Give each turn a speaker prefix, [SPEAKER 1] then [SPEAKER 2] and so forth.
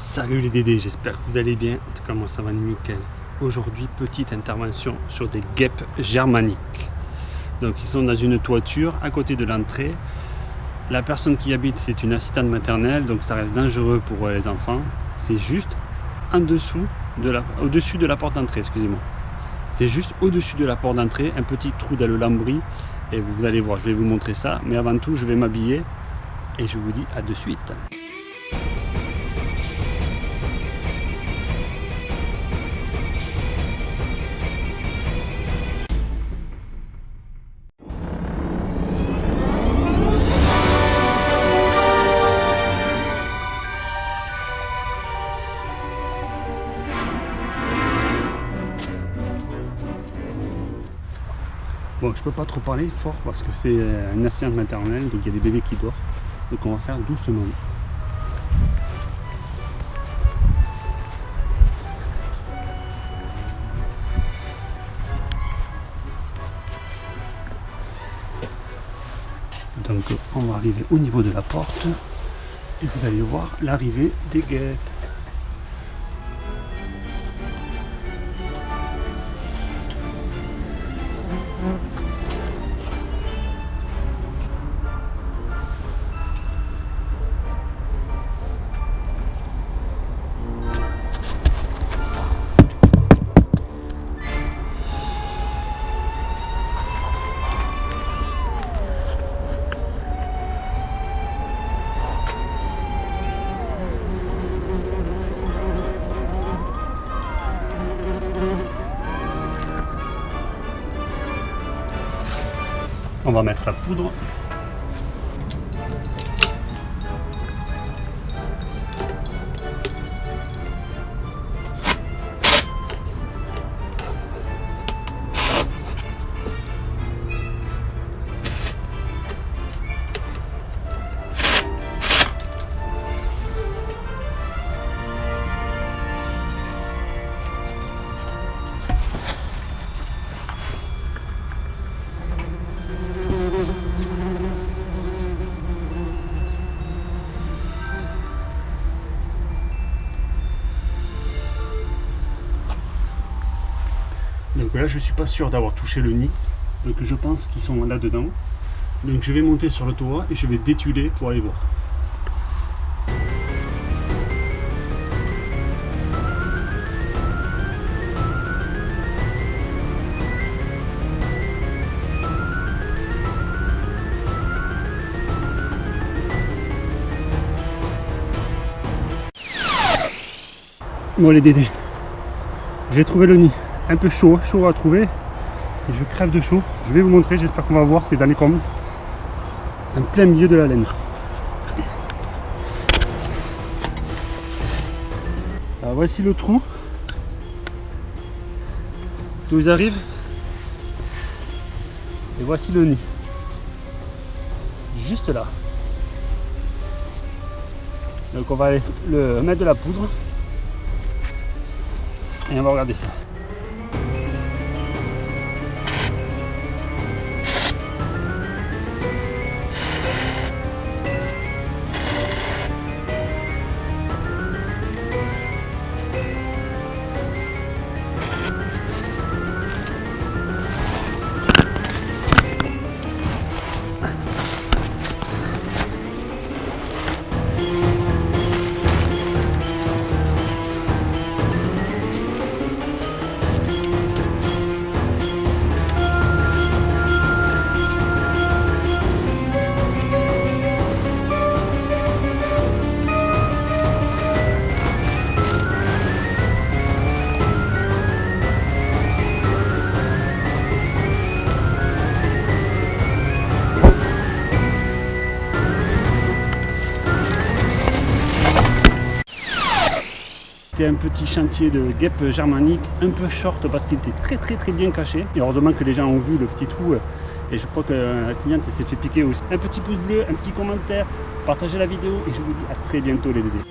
[SPEAKER 1] Salut les Dédés, j'espère que vous allez bien. En tout cas, moi ça va nickel. Aujourd'hui, petite intervention sur des guêpes germaniques. Donc, ils sont dans une toiture à côté de l'entrée. La personne qui habite, c'est une assistante maternelle, donc ça reste dangereux pour les enfants. C'est juste en dessous de la, au-dessus de la porte d'entrée, excusez-moi. C'est juste au-dessus de la porte d'entrée, un petit trou dans le lambris. Et vous allez voir, je vais vous montrer ça. Mais avant tout, je vais m'habiller. Et je vous dis à de suite. Bon, je peux pas trop parler fort parce que c'est euh, une assistante maternelle, donc il y a des bébés qui dorment. Donc on va faire doucement. Donc on va arriver au niveau de la porte et vous allez voir l'arrivée des guêpes. On va mettre la poudre. Donc là, je suis pas sûr d'avoir touché le nid. Donc je pense qu'ils sont là-dedans. Donc je vais monter sur le toit et je vais détuler pour aller voir. Bon les dédés, j'ai trouvé le nid un peu chaud, chaud à trouver. Et je crève de chaud. Je vais vous montrer, j'espère qu'on va voir, dans les combles. En plein milieu de la laine. Voici le trou. D'où ils arrivent. Et voici le nid. Juste là. Donc on va aller le mettre de la poudre. Et on va regarder ça. Un petit chantier de guêpe germanique, un peu short parce qu'il était très très très bien caché. Et heureusement que les gens ont vu le petit trou. Et je crois que la cliente s'est fait piquer aussi. Un petit pouce bleu, un petit commentaire, partagez la vidéo et je vous dis à très bientôt les bébés.